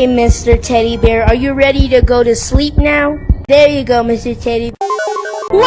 Hey, Mr. Teddy Bear, are you ready to go to sleep now? There you go, Mr. Teddy. What?